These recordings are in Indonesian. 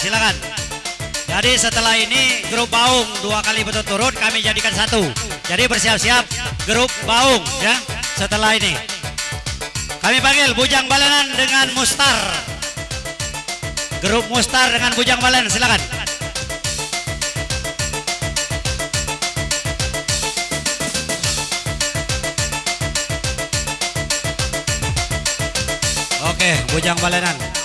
Silakan. Jadi setelah ini grup Baung dua kali berturut-turut kami jadikan satu. Jadi bersiap-siap grup Baung ya. setelah ini. Kami panggil Bujang Balenan dengan Mustar. Grup Mustar dengan Bujang Balenan, silakan. Oke, Bujang Balenan.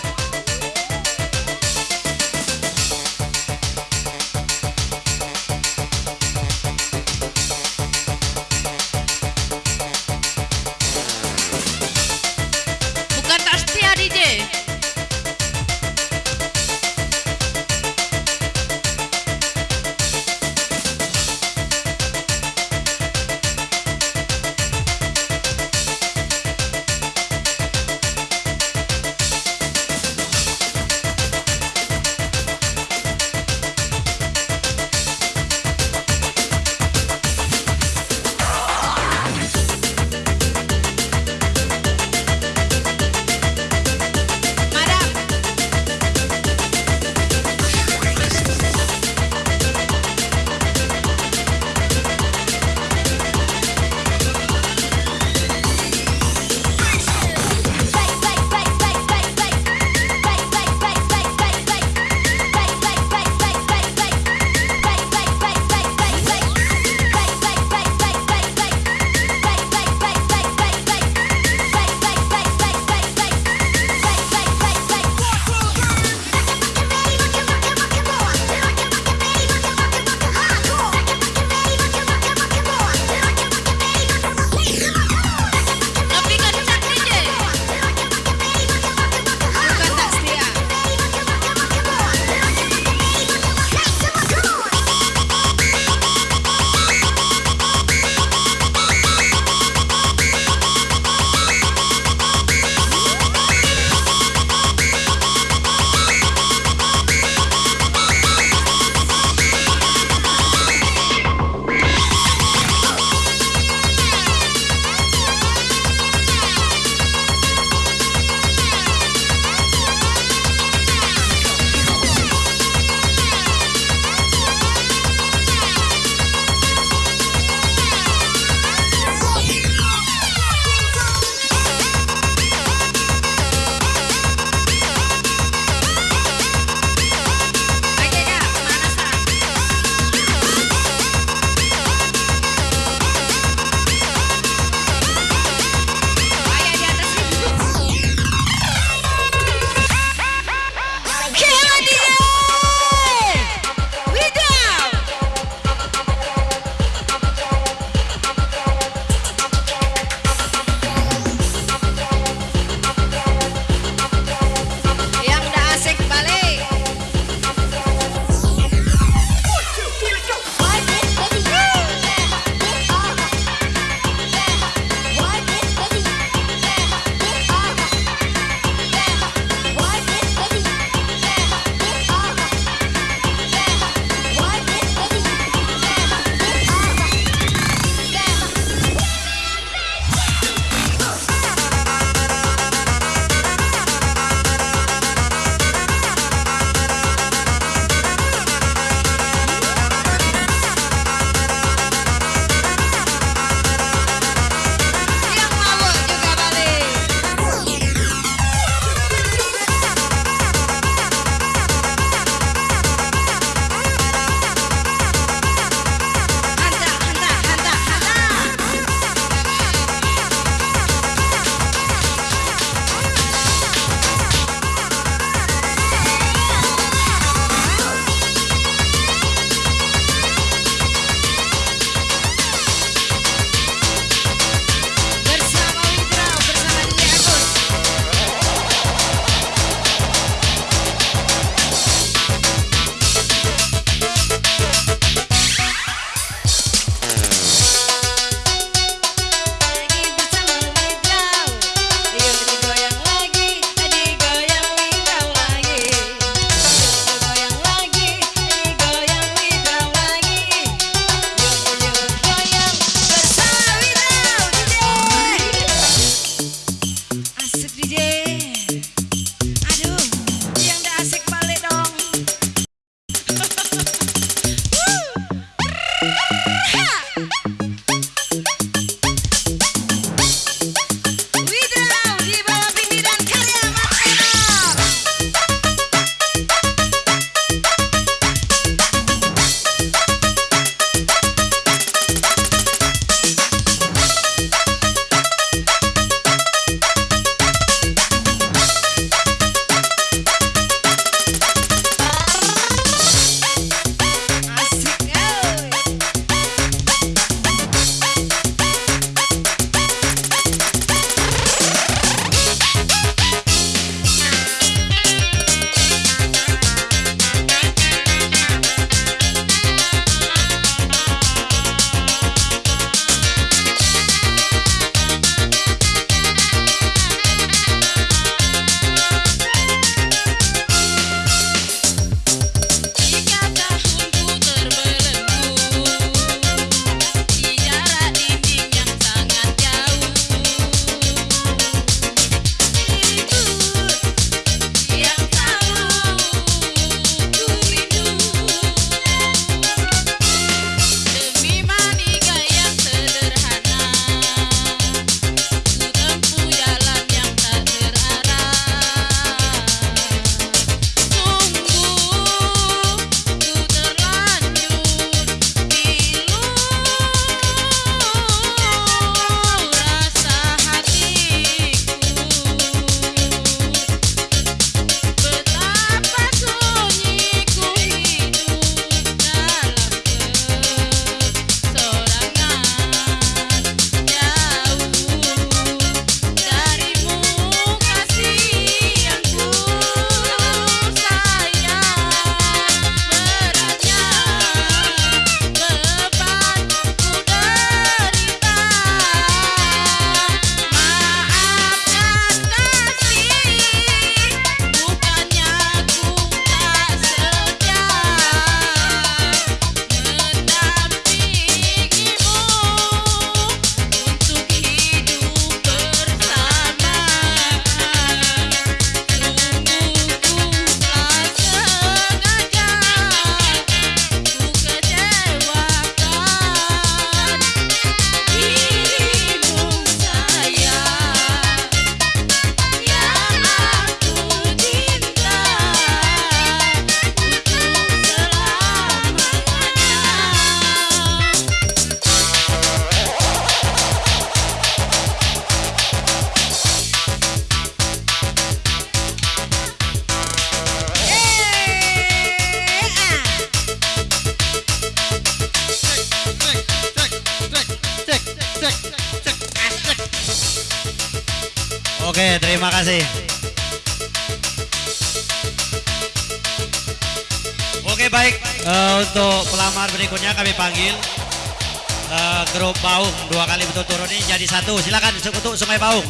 Satu. Silakan untuk Sungai Baung.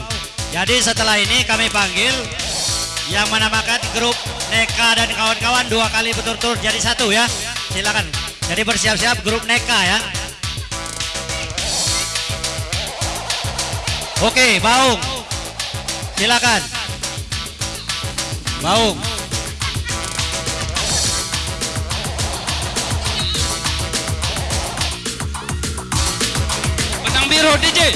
Jadi setelah ini kami panggil yang menamakan grup Neka dan kawan-kawan dua kali betul-betul jadi satu ya. Silakan. Jadi bersiap-siap grup Neka ya. Oke, Baung. Silakan. Baung. Biru DJ.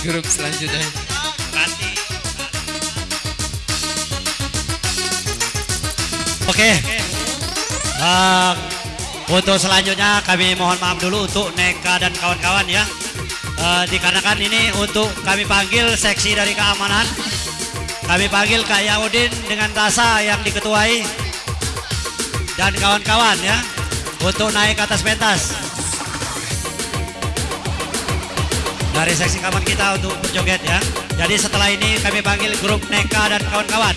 Grup selanjutnya. Oke. Ah, untuk selanjutnya kami mohon maaf dulu untuk Neka dan kawan-kawan ya. Eh, dikarenakan ini untuk kami panggil seksi dari keamanan. Kami panggil Kak Yaudin dengan Tasa yang diketuai dan kawan-kawan ya untuk naik atas pentas. Dari seksi kawan kita untuk berjoget ya. Jadi setelah ini kami panggil grup Neka dan kawan-kawan.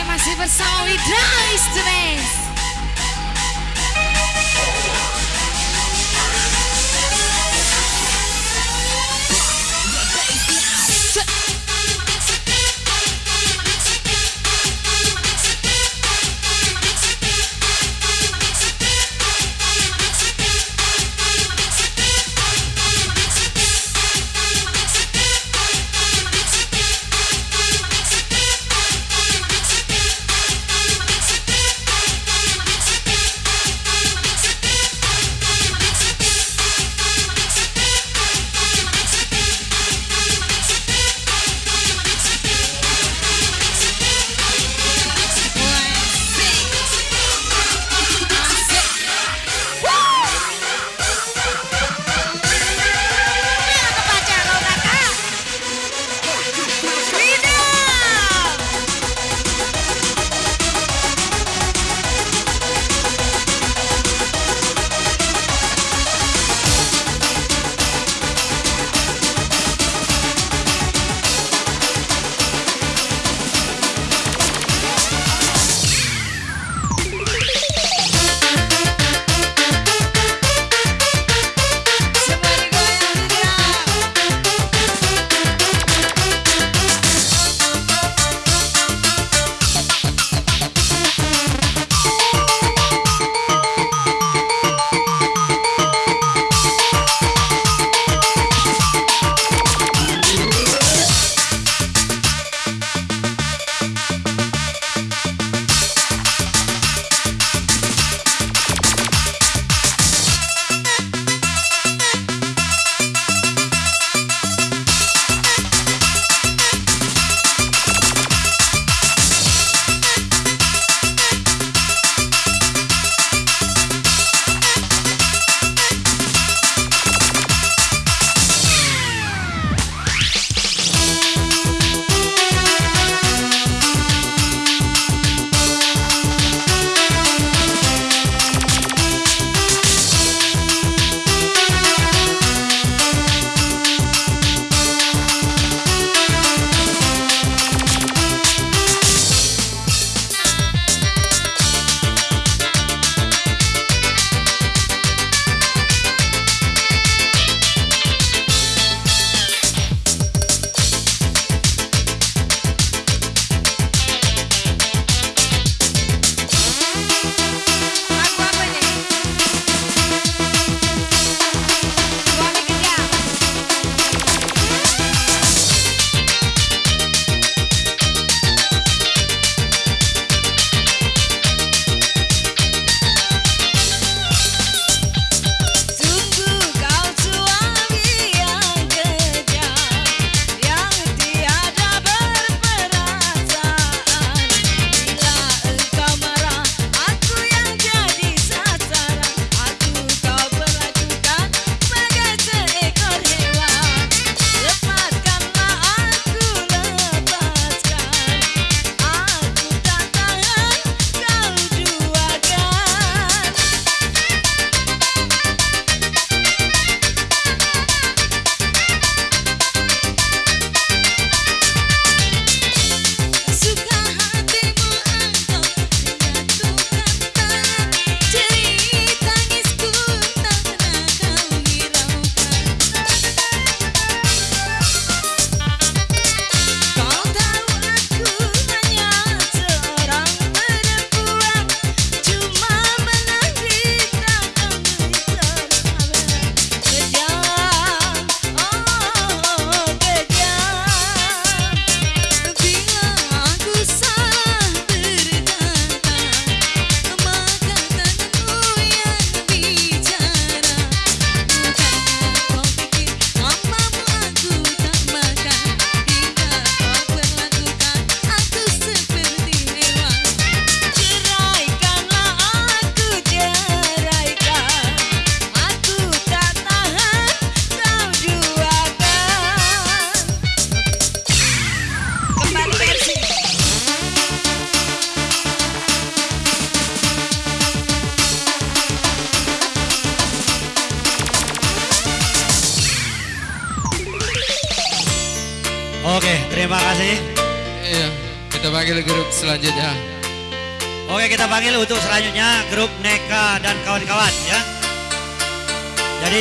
Mas mais diversão e dois, três.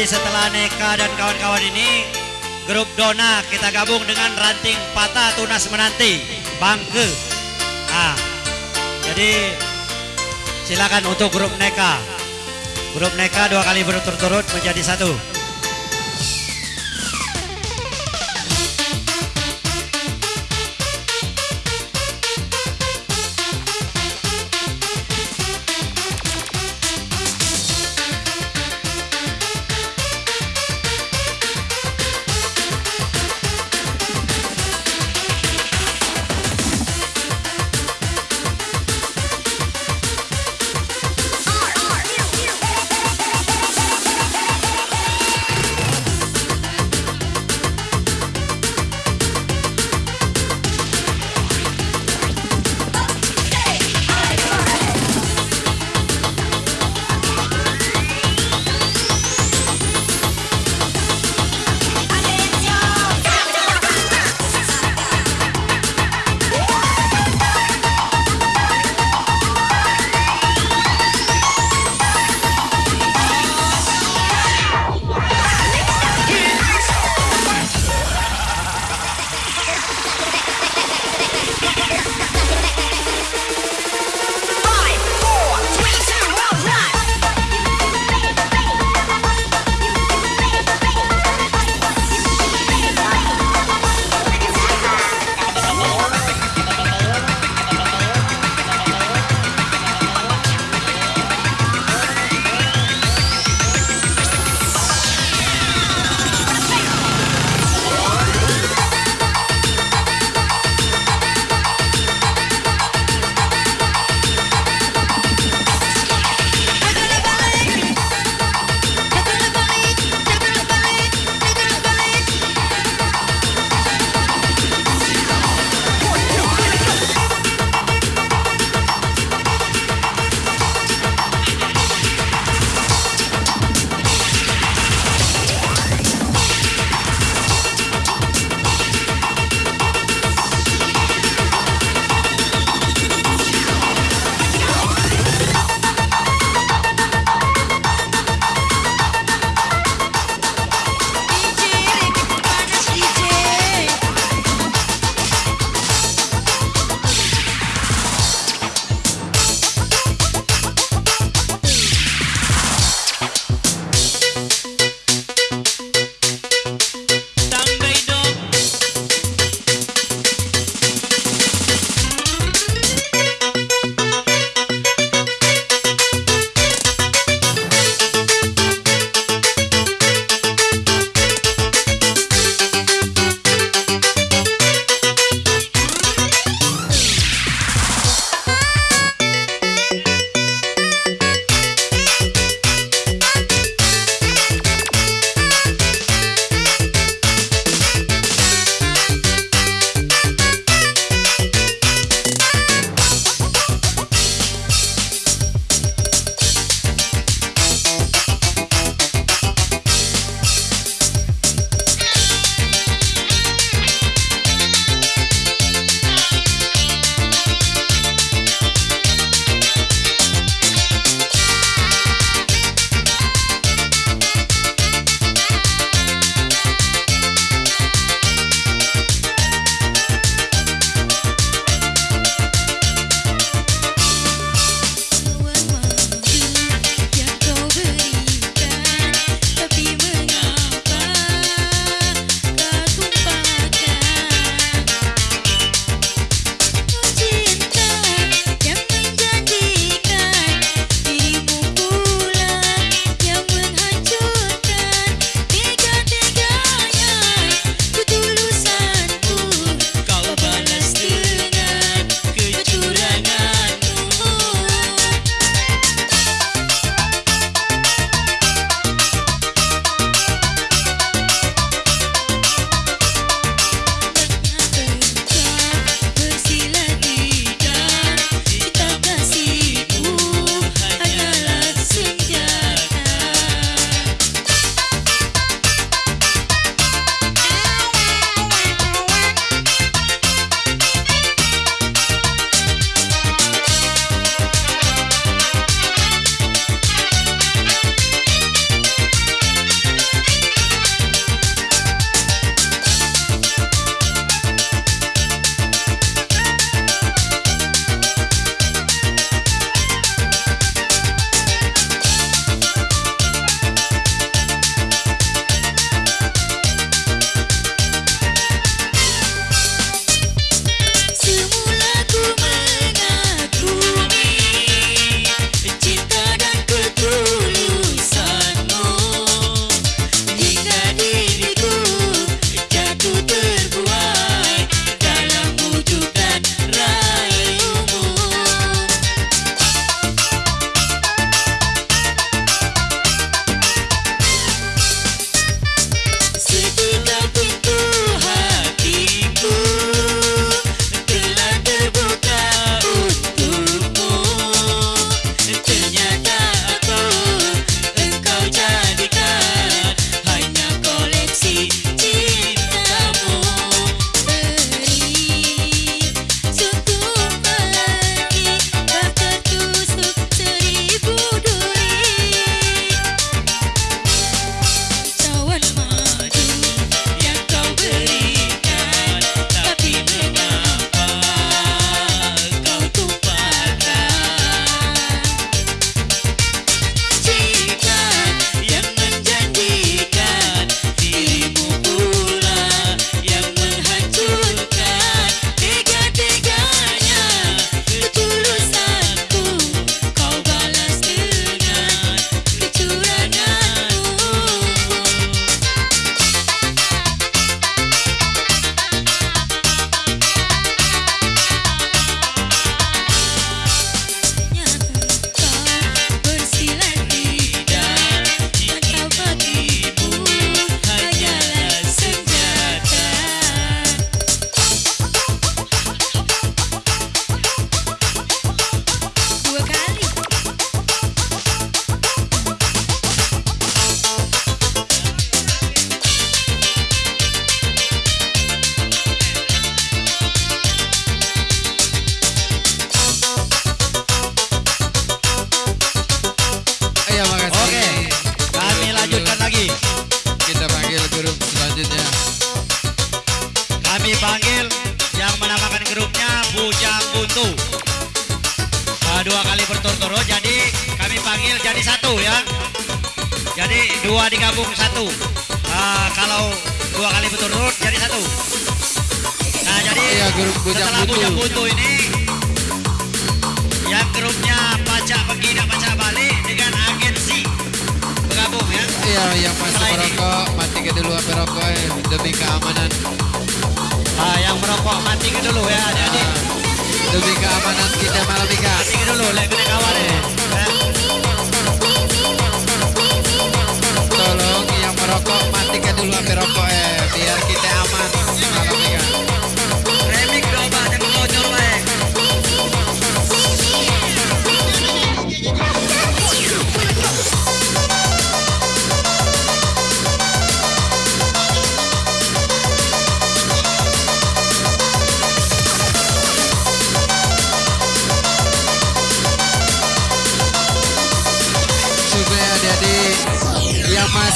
Setelah Neka dan kawan-kawan ini grup Dona kita gabung dengan ranting patah tunas menanti Bangke. Ah, jadi silakan untuk grup Neka. Grup Neka dua kali berturut-turut menjadi satu.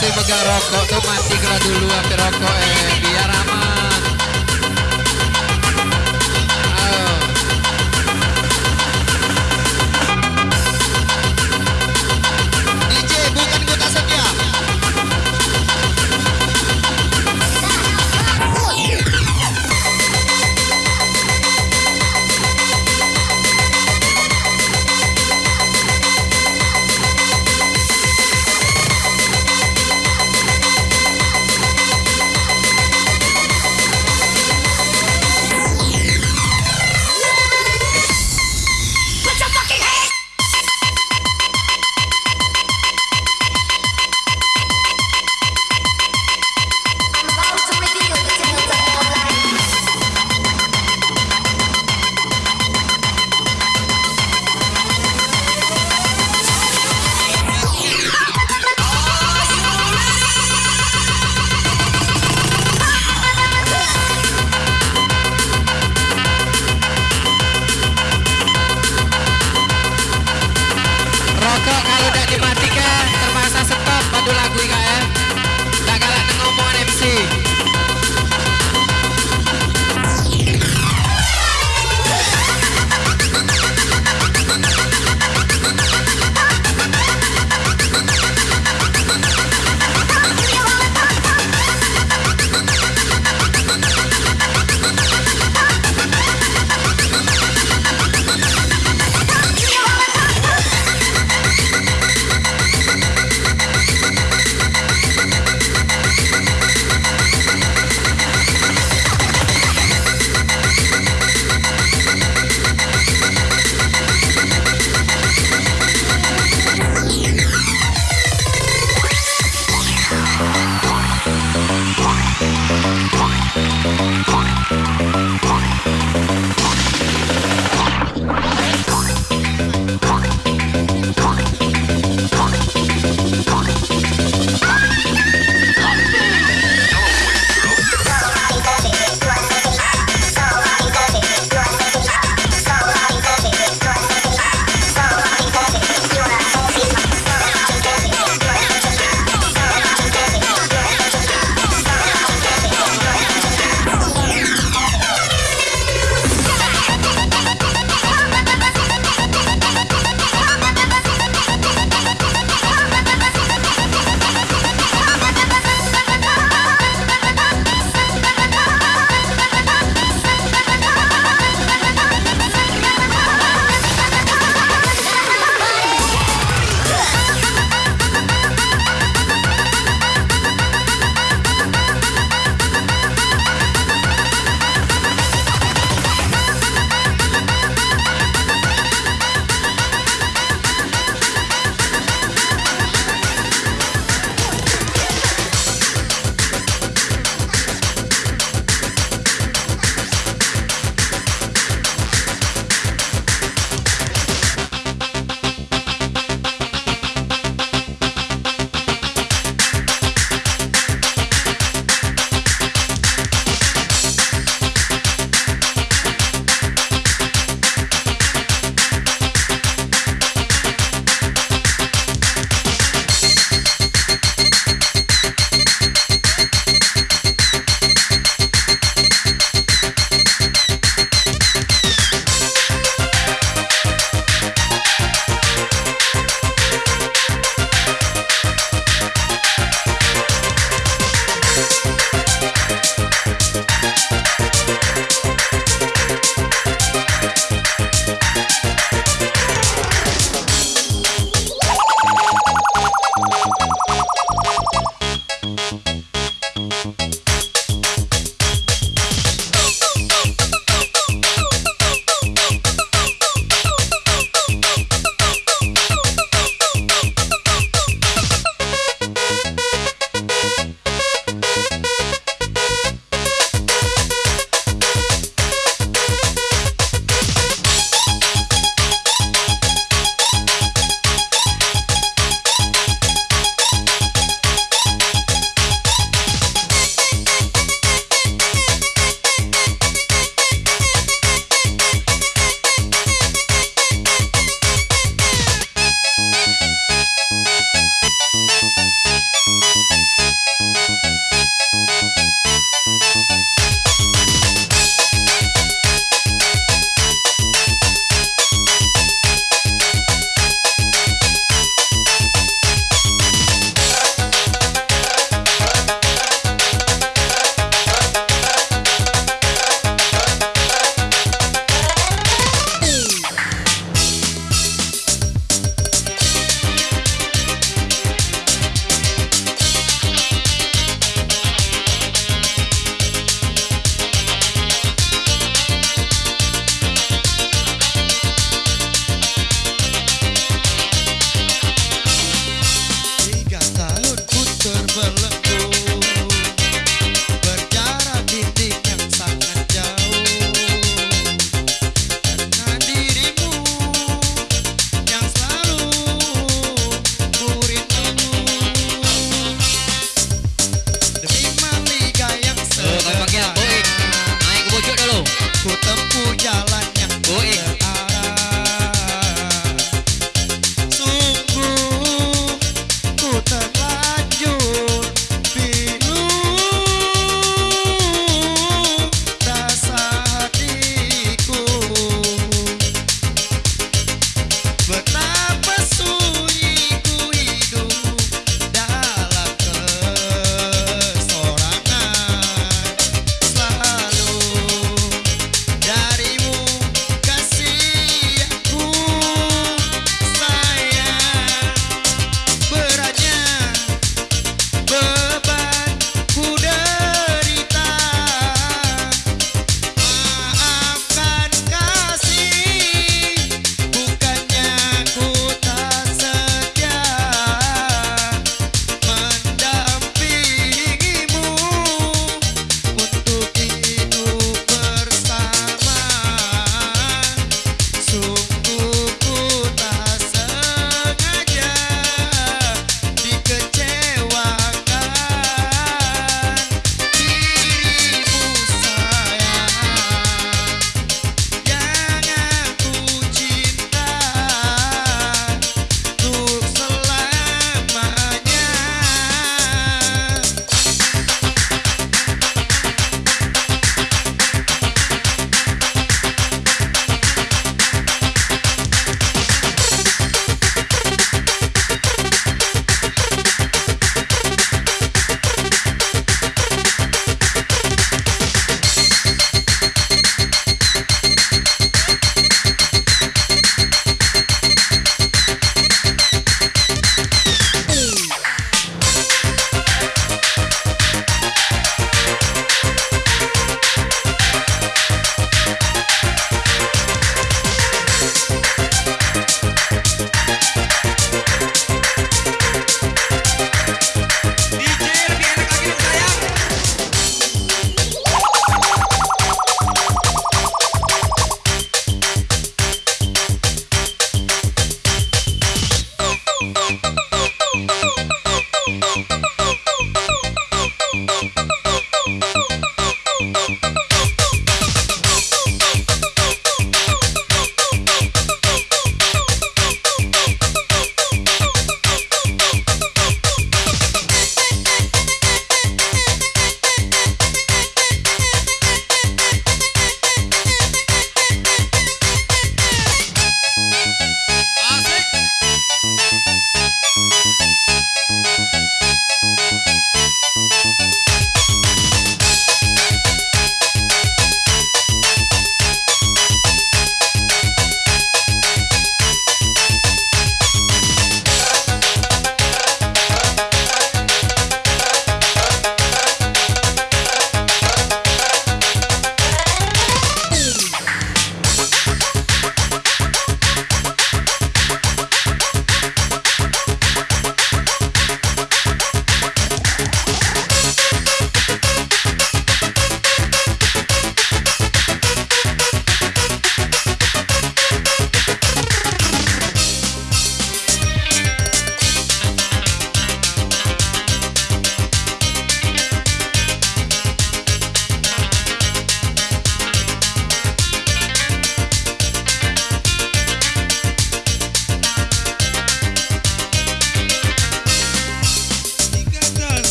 masih megang rokok tuh masih kalau dulu rokok eh biar aman.